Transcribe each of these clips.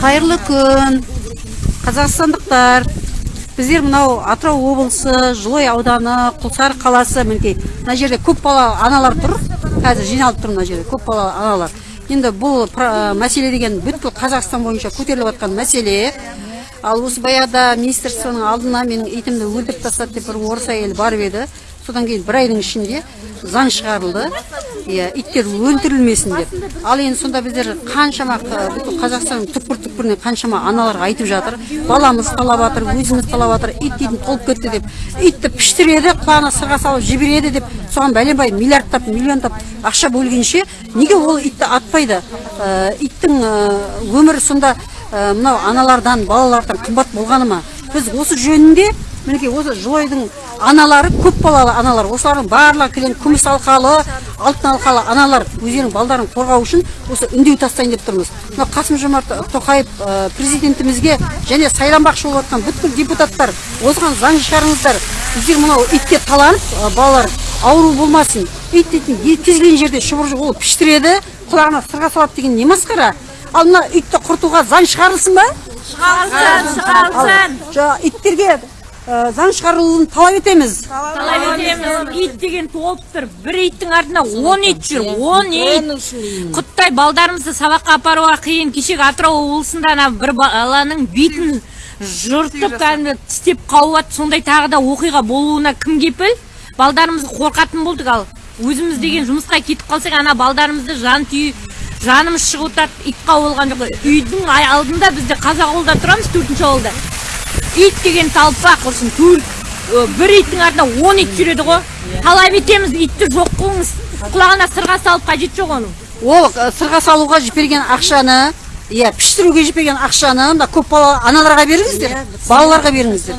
қайырлы күн. Қазақстандықтар біздер мынау атырау облысы жылой ауданы құлсары қаласы мінекей мына жерде бала аналар тұр. Қазір жиналып тұр мына жерде бала аналар. Енді бұл про- мәселе деген бүткіл қазақстан бойынша көтеріліп жатқан мәселе. Ал осы баяғыда министрствоның алдына менің итімді өлтіріп тастады деп бір орыс әйел барып еді. Содан кейін бір айдың ішінде заң шығарылды. Иә иттер өлтірілмесін деп. Ал енді сонда біздер қаншама бүкіл қазақстанның түкпір түкпірінен қаншама аналар айтып жатыр. Баламыз талап жатыр өзіміз талап жатыр ит дейтін толып кетті деп. Итті піштіреді құлағына сырға салып жібереді деп. Соған бәленбай миллиардтап миллиондап ақша бөлгенше неге ол итті атпайды? Иттің өмірі сонда мынау аналардан балалардан қымбат болғаны ма? Біз осы жөнінде мінекей осы жылойдың аналары көп балалы аналар осылардың барлығы келген күміс алқалы алтын алқалы аналар өздерінің балдарын қорғау үшін осы үндеу тастайын деп тұрмыз. Мына қасым жомарт тоқаев ә, президентімізге және сайланбақшы болып жатқан бүткіл депутаттар осыған заң шығарыңыздар. Біздер мынау итке таланып ә, балалар ауру болмасын ит дейтін кез келген жерде шұбыр ол піштіреді құлағына сырға салады деген не масқара? Ал мына итті құртуға заң шығарылсын ба? Шығарылсын шығарылсын. жаңа иттерге заң шығарылуын талап етеміз. Талап етеміз. Ит деген толып тұр. Бір иттің артында он ит жүр. Он ит. Құттай балдарымызды сабаққа апаруға қиын. Кешегі атырау облысында ана бір баланың бетін жыртып кәдімгі тістеп қауып жатыр сондай тағы да оқиға болуына кім кепіл? Балдарымызды қорқатын болдық ал. Өзіміз деген жұмысқа кетіп қалсақ ана балдарымызды жан түйі жанымыз шығып жатады итқа болған жоқ. Үйдің алдында бізде қазақ ауылда тұрамыз төртінші ауылда. Ит деген талпақ құрсын бір иттің артында он ит жүреді ғой. Талап етеміз итті жоқ қылыңыз. Құлағына сырға салып қажеті жоқ оның. Ол сырға салуға жіберген ақшаны иә піштіруге жіберген ақшаны мына көп бала аналарға беріңіздер балаларға беріңіздер.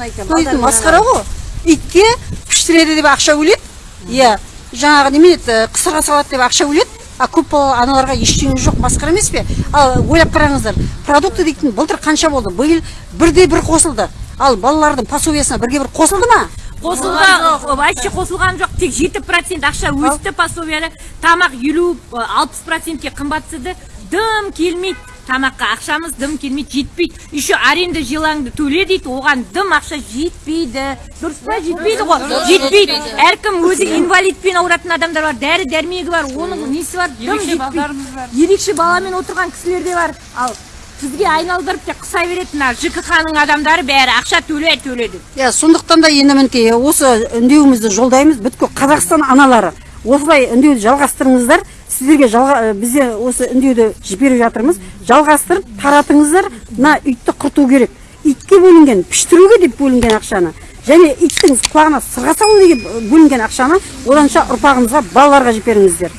Масқара ғой. Итке піштіреді деп ақша бөледі иә. Жаңағы немене еді қысырға салады деп ақша бөледі а көп балалы аналарға ештеңе жоқ масқара емес пе? Ал ойлап қараңыздар продукты дейтін былтыр қанша болды? Биыл бірде бір қосылды. Ал балалардың пособиясына бірге бір қосылды ма? Қосылды вообще қосылған жоқ. Тек жеті процент ақша өсті пособияда. Тамақ елу алпыс процентке қымбат түседі дым келмейді тамаққа. Ақшамыз дым келмейді жетпейді. Еще аренда жилаңды төле дейді оған дым ақша жетпейді. Дұрыс па? Жетпейді ғой. жетпейді. әркім өзі инвалидпен ауыратын адамдар бар. Дәрі дәрмегі бар оның несі бар? Дым жетпейді. ерекше баламен отырған кісілер де бар. Ал бізге айналдырып те қыса береді мына жкх ның адамдары бәрі ақша төле төле деп иә сондықтан да енді мінекей осы үндеуімізді жолдаймыз. Бүткіл қазақстан аналары осылай үндеуді жалғастырыңыздар. Сіздерге жалға, бізде осы үндеуді жіберіп жатырмыз. Жалғастырып таратыңыздар. Мына итті құрту керек. Итке бөлінген піштіруге деп бөлінген ақшаны. Және иттің құлағына сырға салу деп бөлінген ақшаны оданша ұрпағымызға балаларға жіберіңіздер.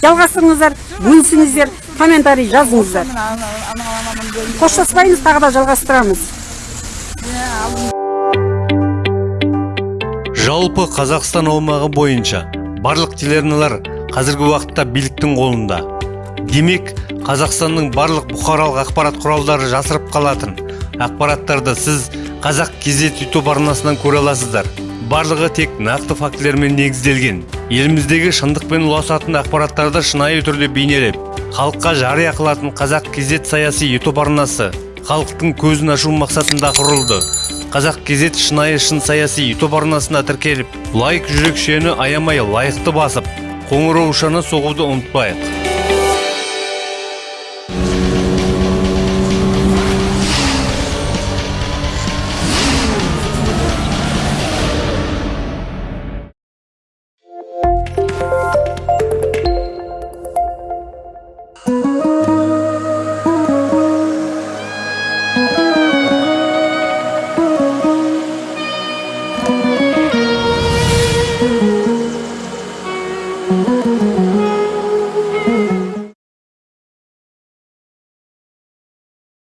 Жалғастырыңыздар бөлісіңіздер. Комментарий жазыңыздар. Қоштаспаймыз тағы да жалғастырамыз. Жалпы қазақстан аумағы бойынша барлық телеарналар қазіргі уақытта биліктің қолында. Демек қазақстанның барлық бұқаралық ақпарат құралдары жасырып қалатын. Ақпараттарды сіз қазақ кезет ютуб арнасынан көре аласыздар. Барлығы тек нақты фактілермен негізделген. Еліміздегі шындықпен ұласатын ақпараттарды шынайы түрде бейнелеп халыққа жария қылатын қазақ кезет саяси ютуб арнасы халықтың көзін ашу мақсатында құрылды. Қазақ кезет шынайы шын саяси ютуб арнасына тіркеліп лайк жүрекшені аямай лайықты басып қоңыраушаны соғуды ұмытпайық.